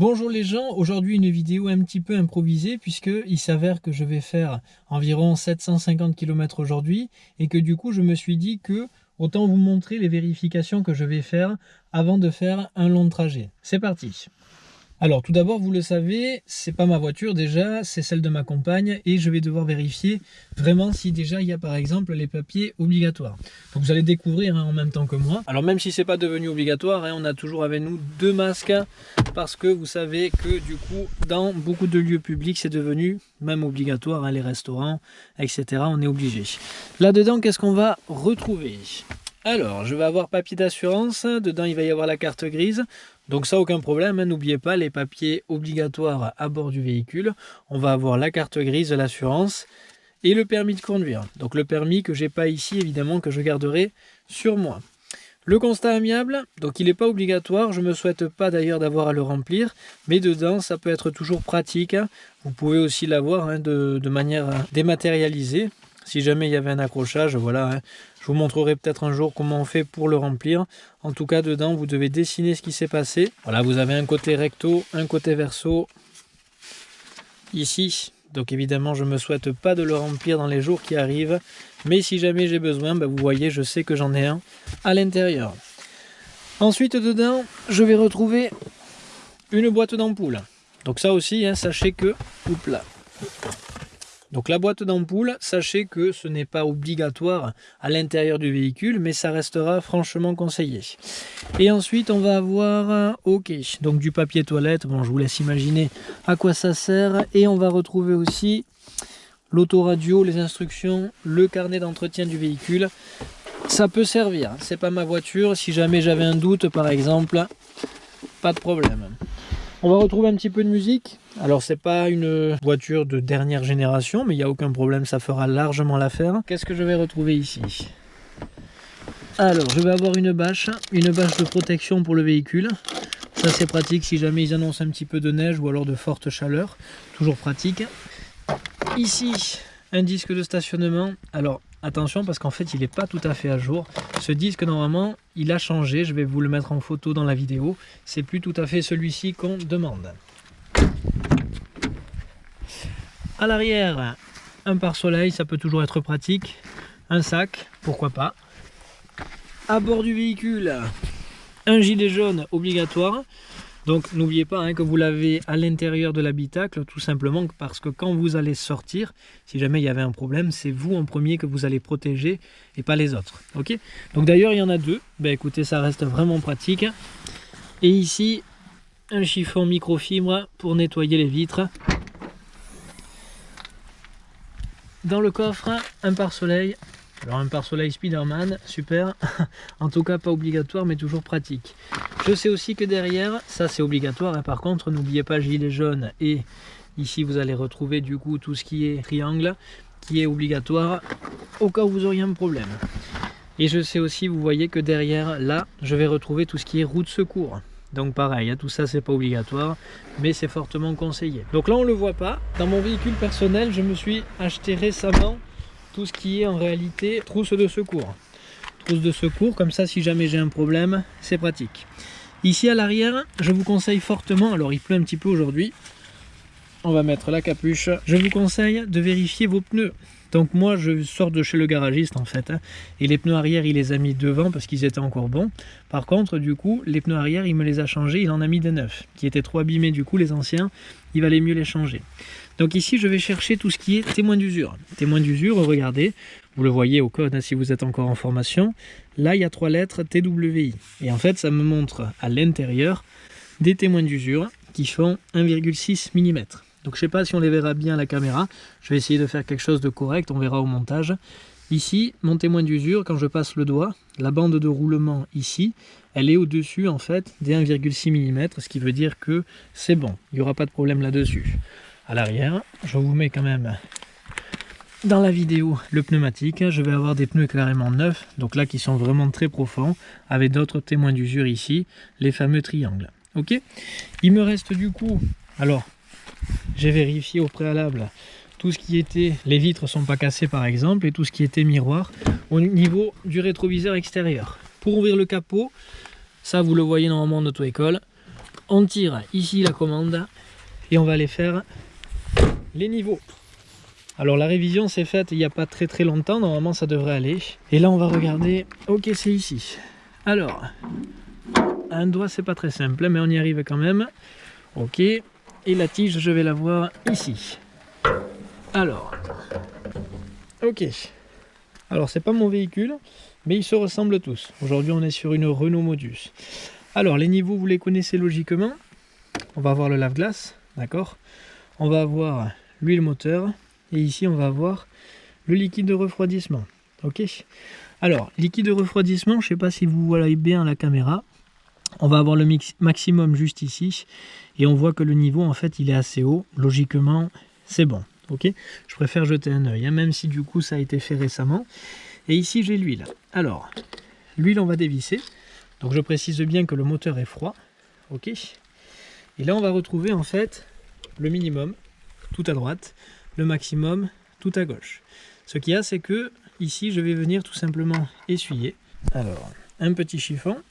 Bonjour les gens, aujourd'hui une vidéo un petit peu improvisée puisque il s'avère que je vais faire environ 750 km aujourd'hui et que du coup je me suis dit que autant vous montrer les vérifications que je vais faire avant de faire un long trajet. C'est parti alors tout d'abord, vous le savez, c'est pas ma voiture déjà, c'est celle de ma compagne et je vais devoir vérifier vraiment si déjà il y a par exemple les papiers obligatoires. Vous allez découvrir hein, en même temps que moi. Alors même si c'est pas devenu obligatoire, hein, on a toujours avec nous deux masques parce que vous savez que du coup dans beaucoup de lieux publics c'est devenu même obligatoire, hein, les restaurants, etc. On est obligé. Là-dedans, qu'est-ce qu'on va retrouver? Alors, je vais avoir papier d'assurance. Dedans, il va y avoir la carte grise. Donc ça, aucun problème. Hein. N'oubliez pas les papiers obligatoires à bord du véhicule. On va avoir la carte grise l'assurance et le permis de conduire. Donc le permis que j'ai pas ici, évidemment, que je garderai sur moi. Le constat amiable, donc il n'est pas obligatoire, je ne me souhaite pas d'ailleurs d'avoir à le remplir, mais dedans ça peut être toujours pratique. Vous pouvez aussi l'avoir hein, de, manière dématérialisée. Si jamais il y avait un accrochage, voilà, hein, je vous montrerai peut-être un jour comment on fait pour le remplir. En tout cas, dedans, vous devez dessiner ce qui s'est passé. Voilà, vous avez un côté recto, un côté verso. Ici, donc évidemment, je ne me souhaite pas de le remplir dans les jours qui arrivent. Mais si jamais j'ai besoin, ben, vous voyez, je sais que j'en ai un à l'intérieur. Ensuite, dedans, je vais retrouver une boîte d'ampoule. Donc ça aussi, hein, sachez que... Oups là donc la boîte d'ampoule, sachez que ce n'est pas obligatoire à l'intérieur du véhicule, mais ça restera franchement conseillé. Et ensuite, on va avoir, ok, donc du papier toilette, bon je vous laisse imaginer à quoi ça sert. Et on va retrouver aussi l'autoradio, les instructions, le carnet d'entretien du véhicule. Ça peut servir, c'est pas ma voiture, si jamais j'avais un doute par exemple, pas de problème. On va retrouver un petit peu de musique. Alors c'est pas une voiture de dernière génération, mais il n'y a aucun problème, ça fera largement l'affaire. Qu'est-ce que je vais retrouver ici? Alors je vais avoir une bâche, une bâche de protection pour le véhicule. Ça c'est pratique si jamais ils annoncent un petit peu de neige ou alors de forte chaleur. Toujours pratique. Ici, un disque de stationnement. Alors attention parce qu'en fait il n'est pas tout à fait à jour. Ce disque normalement il a changé, je vais vous le mettre en photo dans la vidéo. C'est plus tout à fait celui-ci qu'on demande. À l'arrière, un pare-soleil, ça peut toujours être pratique. Un sac, pourquoi pas. À bord du véhicule, un gilet jaune obligatoire. Donc n'oubliez pas hein, que vous l'avez à l'intérieur de l'habitacle, tout simplement parce que quand vous allez sortir, si jamais il y avait un problème, c'est vous en premier que vous allez protéger et pas les autres. Donc d'ailleurs il y en a deux, ben, écoutez ça reste vraiment pratique. Et ici, un chiffon microfibre pour nettoyer les vitres. Dans le coffre, un pare-soleil alors un pare-soleil Spiderman, super. en tout cas pas obligatoire mais toujours pratique. Je sais aussi que derrière, ça c'est obligatoire. Hein. Par contre, n'oubliez pas gilet jaune et ici vous allez retrouver du coup tout ce qui est triangle qui est obligatoire au cas où vous auriez un problème. Et je sais aussi, vous voyez que derrière là, je vais retrouver tout ce qui est roue de secours. Donc pareil, hein, tout ça c'est pas obligatoire, mais c'est fortement conseillé. Donc là on le voit pas. Dans mon véhicule personnel, je me suis acheté récemment tout ce qui est en réalité trousse de secours. Trousse de secours, comme ça si jamais j'ai un problème, c'est pratique. Ici à l'arrière, je vous conseille fortement, alors il pleut un petit peu aujourd'hui, on va mettre la capuche, je vous conseille de vérifier vos pneus. Donc moi je sors de chez le garagiste en fait, et les pneus arrière il les a mis devant parce qu'ils étaient encore bons. Par contre du coup les pneus arrière il me les a changés, il en a mis des neufs, qui étaient trop abîmés du coup les anciens, il valait mieux les changer. Donc ici, je vais chercher tout ce qui est témoin d'usure. Témoin d'usure, regardez, vous le voyez au code hein, si vous êtes encore en formation. Là, il y a trois lettres TWI. Et en fait, ça me montre à l'intérieur des témoins d'usure qui font 1,6 mm. Donc je ne sais pas si on les verra bien à la caméra. Je vais essayer de faire quelque chose de correct, on verra au montage. Ici, mon témoin d'usure, quand je passe le doigt, la bande de roulement ici, elle est au-dessus en fait des 1,6 mm, ce qui veut dire que c'est bon, il n'y aura pas de problème là-dessus à l'arrière. Je vous mets quand même dans la vidéo le pneumatique. Je vais avoir des pneus carrément neufs, donc là qui sont vraiment très profonds, avec d'autres témoins d'usure ici, les fameux triangles. Ok? Il me reste du coup, alors j'ai vérifié au préalable tout ce qui était, les vitres sont pas cassées par exemple, et tout ce qui était miroir au niveau du rétroviseur extérieur. Pour ouvrir le capot, ça vous le voyez normalement en auto-école, on tire ici la commande et on va aller faire les niveaux. Alors la révision s'est faite il n'y a pas très très longtemps, normalement ça devrait aller. Et là on va regarder, ok c'est ici. Alors, un doigt c'est pas très simple, mais on y arrive quand même. Ok, et la tige je vais la voir ici. Alors, ok. Alors c'est pas mon véhicule, mais ils se ressemblent tous. Aujourd'hui on est sur une Renault Modus. Alors les niveaux vous les connaissez logiquement. On va avoir le lave-glace, d'accord? On va avoir l'huile moteur, et ici on va avoir le liquide de refroidissement. Ok? Alors, liquide de refroidissement, je ne sais pas si vous voyez bien la caméra. On va avoir le maximum juste ici. Et on voit que le niveau, en fait, il est assez haut. Logiquement, c'est bon. Ok? Je préfère jeter un œil, hein, même si du coup ça a été fait récemment. Et ici, j'ai l'huile. Alors, l'huile, on va dévisser. Donc je précise bien que le moteur est froid. Ok? Et là, on va retrouver en fait le minimum, tout à droite le maximum tout à gauche. Ce qu'il y a, c'est que ici, je vais venir tout simplement essuyer. Alors, un petit chiffon.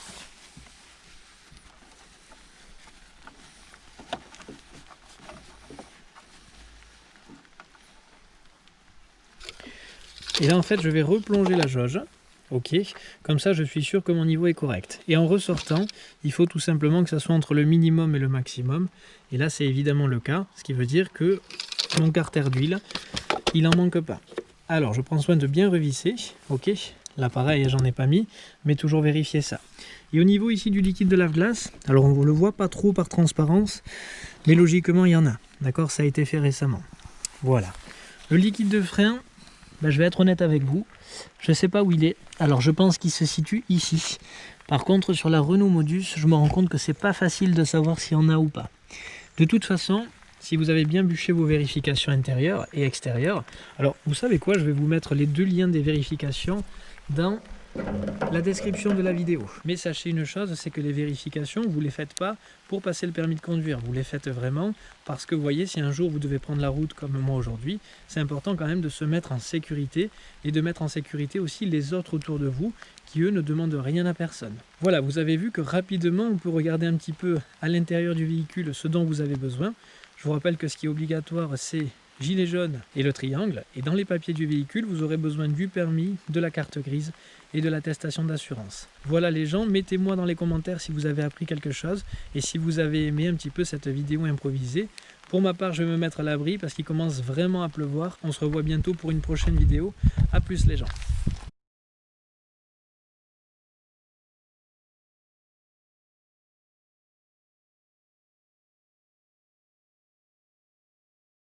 Et là, en fait, je vais replonger la jauge. Ok, comme ça je suis sûr que mon niveau est correct. Et en ressortant, il faut tout simplement que ça soit entre le minimum et le maximum. Et là c'est évidemment le cas, ce qui veut dire que mon carter d'huile, il en manque pas. Alors, je prends soin de bien revisser, ok L'appareil, j'en ai pas mis, mais toujours vérifier ça. Et au niveau ici du liquide de lave-glace, alors on ne le voit pas trop par transparence, mais logiquement il y en a, d'accord? Ça a été fait récemment. Voilà. Le liquide de frein, ben, je vais être honnête avec vous, je ne sais pas où il est. Alors je pense qu'il se situe ici. Par contre, sur la Renault Modus, je me rends compte que c'est pas facile de savoir s'il y en a ou pas. De toute façon, si vous avez bien bûché vos vérifications intérieures et extérieures, alors vous savez quoi, je vais vous mettre les deux liens des vérifications dans la description de la vidéo. Mais sachez une chose, c'est que les vérifications, vous ne les faites pas pour passer le permis de conduire. Vous les faites vraiment parce que vous voyez, si un jour vous devez prendre la route comme moi aujourd'hui, c'est important quand même de se mettre en sécurité et de mettre en sécurité aussi les autres autour de vous qui eux ne demandent rien à personne. Voilà, vous avez vu que rapidement on peut regarder un petit peu à l'intérieur du véhicule ce dont vous avez besoin. Je vous rappelle que ce qui est obligatoire, c'est gilet jaune et le triangle. Et dans les papiers du véhicule, vous aurez besoin du permis, de la carte grise et de l'attestation d'assurance. Voilà les gens, mettez-moi dans les commentaires si vous avez appris quelque chose et si vous avez aimé un petit peu cette vidéo improvisée. Pour ma part, je vais me mettre à l'abri parce qu'il commence vraiment à pleuvoir. On se revoit bientôt pour une prochaine vidéo. A plus les gens